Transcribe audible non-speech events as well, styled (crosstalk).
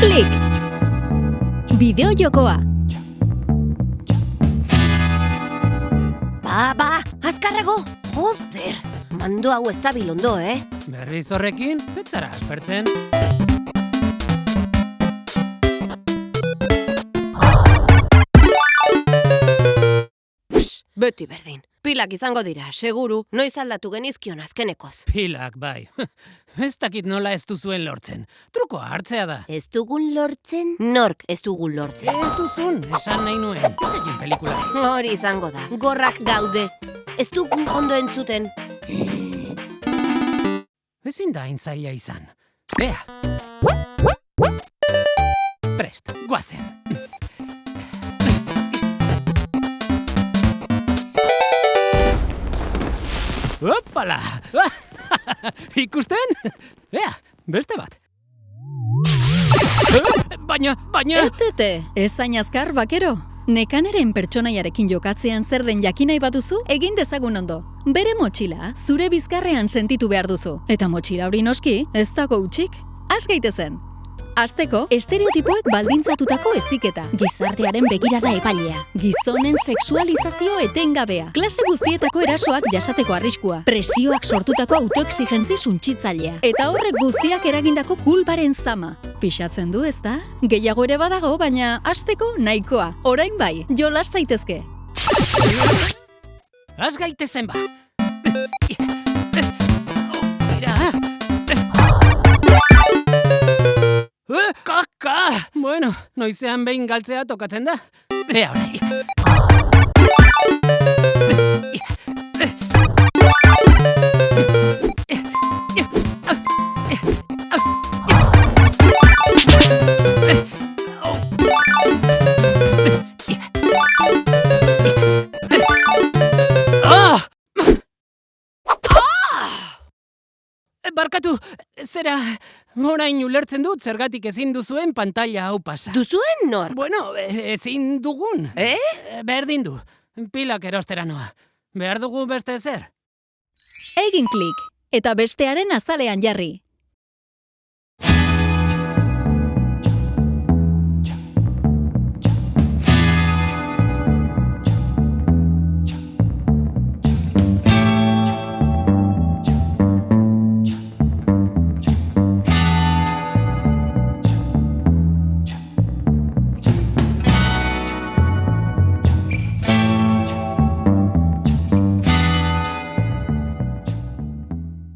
Klik! Bideo jokoa. Ba, ba, azkarrago! Joder, mando hau ez da bilondo, eh? Berriz horrekin, ez zara aspertzen. Psst, beti berdin. Pilak izango dira, seguru, noiz aldatu genizkion azkenekoz. Pilak, bai. (laughs) Ez dakit nola ez duzuen lortzen. Trukoa hartzea da. Ez dugun lortzen? Nork ez dugun lortzen. Ez duzun, esan nahi nuen. Ez egin pelikula. Hori izango da, gorrak gaude. Ez dugu ondo entzuten. Ezin da intzaila izan. Ea. Prest, guazen. Opala! (laughs) Ikusten? Ea, beste bat. Baina, baina... Etete, ez azkar, bakero. Nekaneren pertsonaiarekin jokatzean zer den jakinai baduzu, egin dezagun ondo. Bere motxila, zure bizkarrean sentitu behar duzu. Eta motxila hori noski, ez dago utxik. Has gaitezen. Azteko, estereotipoek baldintzatutako eziketa. Gizartearen begirada epailea. Gizonen sexualizazio etengabea. Klase guztietako erasoak jasateko arriskua. Presioak sortutako autoexigentzi suntsitzailea. Eta horrek guztiak eragindako kulparen zama. Pixatzen du, ezta? Gehiago ere badago, baina hasteko nahikoa. Orain bai, jolas zaitezke. Az gaitezen ba. Kaka! Bueno, noizean behin galtzea tokatzen da. Ea. Barkatu, zera, orain ulertzen dut zergatik ezin duzuen pantalla hau pasa. Duzuen nor? Bueno, e- ezin dugun. Eh? Berdin du, pilak erostera noa. Behar dugu beste zer? Egin klik. Eta bestearen azalean jarri.